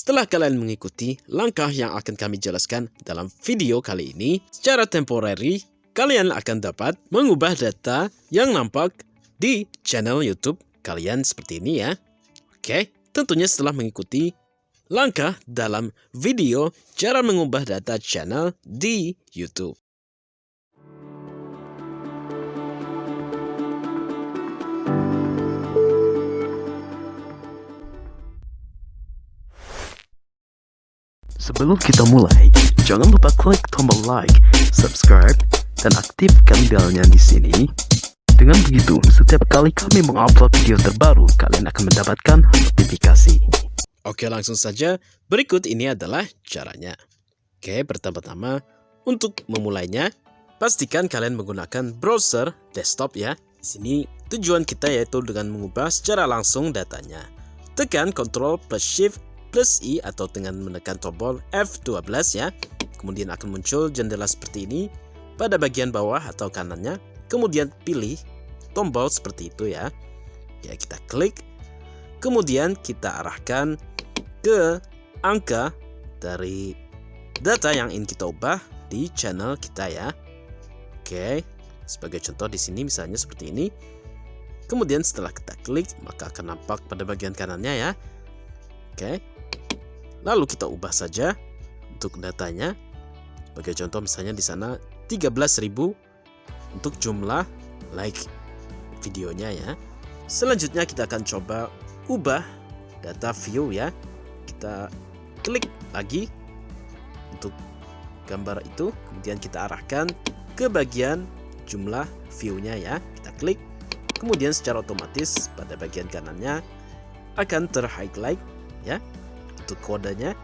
Setelah kalian mengikuti langkah yang akan kami jelaskan dalam video kali ini, secara temporary, kalian akan dapat mengubah data yang nampak di channel YouTube kalian seperti ini ya. Oke, tentunya setelah mengikuti langkah dalam video cara mengubah data channel di YouTube. Sebelum kita mulai, jangan lupa klik tombol like, subscribe, dan aktifkan belnya di sini. Dengan begitu, setiap kali kami mengupload video terbaru, kalian akan mendapatkan notifikasi. Oke, langsung saja. Berikut ini adalah caranya. Oke, pertama-tama, untuk memulainya, pastikan kalian menggunakan browser desktop ya. Di sini tujuan kita yaitu dengan mengubah secara langsung datanya. Tekan Ctrl plus Shift plus I atau dengan menekan tombol F12 ya. Kemudian akan muncul jendela seperti ini pada bagian bawah atau kanannya. Kemudian pilih tombol seperti itu ya. Ya kita klik. Kemudian kita arahkan ke angka dari data yang ingin kita ubah di channel kita ya. Oke, sebagai contoh di sini misalnya seperti ini. Kemudian setelah kita klik maka akan nampak pada bagian kanannya ya. Oke, Lalu kita ubah saja untuk datanya. Sebagai contoh misalnya di sana 13.000 untuk jumlah like videonya ya. Selanjutnya kita akan coba ubah data view ya. Kita klik lagi untuk gambar itu, kemudian kita arahkan ke bagian jumlah view-nya ya. Kita klik, kemudian secara otomatis pada bagian kanannya akan terhighlight ya untuk kodenya.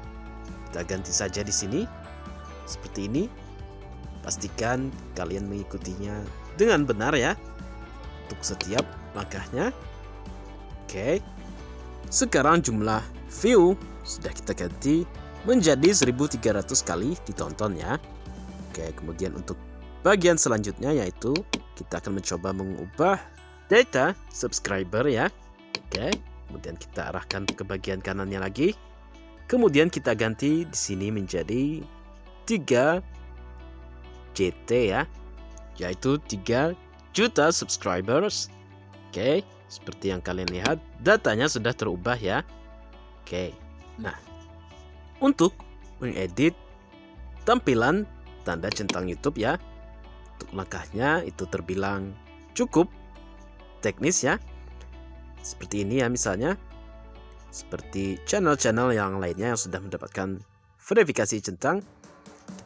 Kita ganti saja di sini. Seperti ini. Pastikan kalian mengikutinya dengan benar ya. Untuk setiap langkahnya oke. Sekarang jumlah view. Sudah kita ganti menjadi 1300 kali ditonton ya. Oke kemudian untuk bagian selanjutnya yaitu kita akan mencoba mengubah data subscriber ya. Oke kemudian kita arahkan ke bagian kanannya lagi Kemudian kita ganti di sini menjadi 3 JT ya. Yaitu 3 juta subscribers. Oke, seperti yang kalian lihat, datanya sudah terubah ya. Oke. Nah, untuk mengedit tampilan tanda centang YouTube ya. Untuk langkahnya itu terbilang cukup teknis ya. Seperti ini ya misalnya seperti channel-channel yang lainnya yang sudah mendapatkan verifikasi centang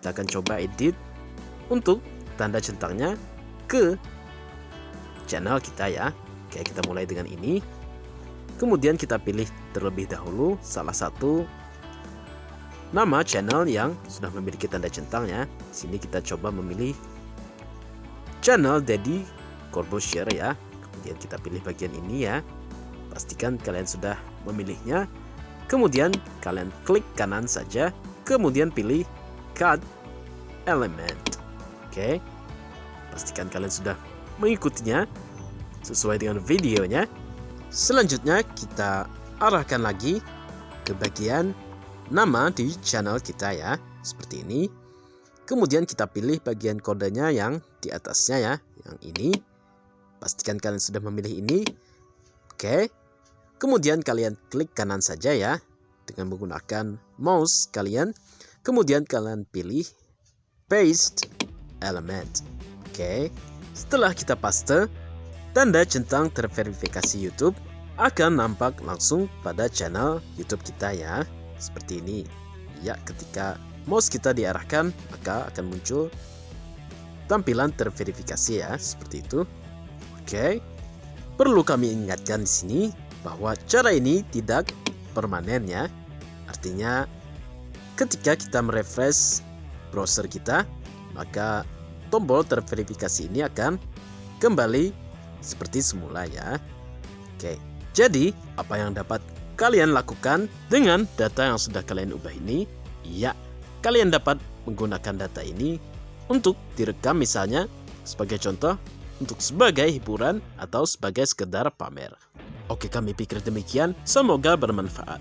kita akan coba edit untuk tanda centangnya ke channel kita ya. Oke kita mulai dengan ini. Kemudian kita pilih terlebih dahulu salah satu nama channel yang sudah memiliki tanda centang ya. Sini kita coba memilih channel Daddy Corbusier ya. Kemudian kita pilih bagian ini ya Pastikan kalian sudah memilihnya. Kemudian kalian klik kanan saja, kemudian pilih Cut Element. Oke. Pastikan kalian sudah mengikutinya sesuai dengan videonya. Selanjutnya kita arahkan lagi ke bagian nama di channel kita ya, seperti ini. Kemudian kita pilih bagian kodenya yang di atasnya ya, yang ini. Pastikan kalian sudah memilih ini. Oke. Kemudian kalian klik kanan saja ya dengan menggunakan mouse kalian. Kemudian kalian pilih paste element. Oke. Setelah kita paste, tanda centang terverifikasi YouTube akan nampak langsung pada channel YouTube kita ya. Seperti ini. Ya, ketika mouse kita diarahkan, maka akan muncul tampilan terverifikasi ya, seperti itu. Oke. Perlu kami ingatkan di sini bahwa cara ini tidak permanen ya. Artinya ketika kita merefresh browser kita, maka tombol terverifikasi ini akan kembali seperti semula ya. Oke, jadi apa yang dapat kalian lakukan dengan data yang sudah kalian ubah ini? Ya, kalian dapat menggunakan data ini untuk direkam misalnya sebagai contoh untuk sebagai hiburan atau sebagai sekedar pamer. Oke kami pikir demikian, semoga bermanfaat.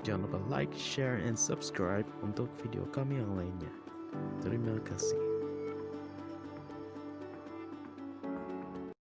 Jangan lupa like, share, and subscribe untuk video kami yang lainnya. Terima kasih.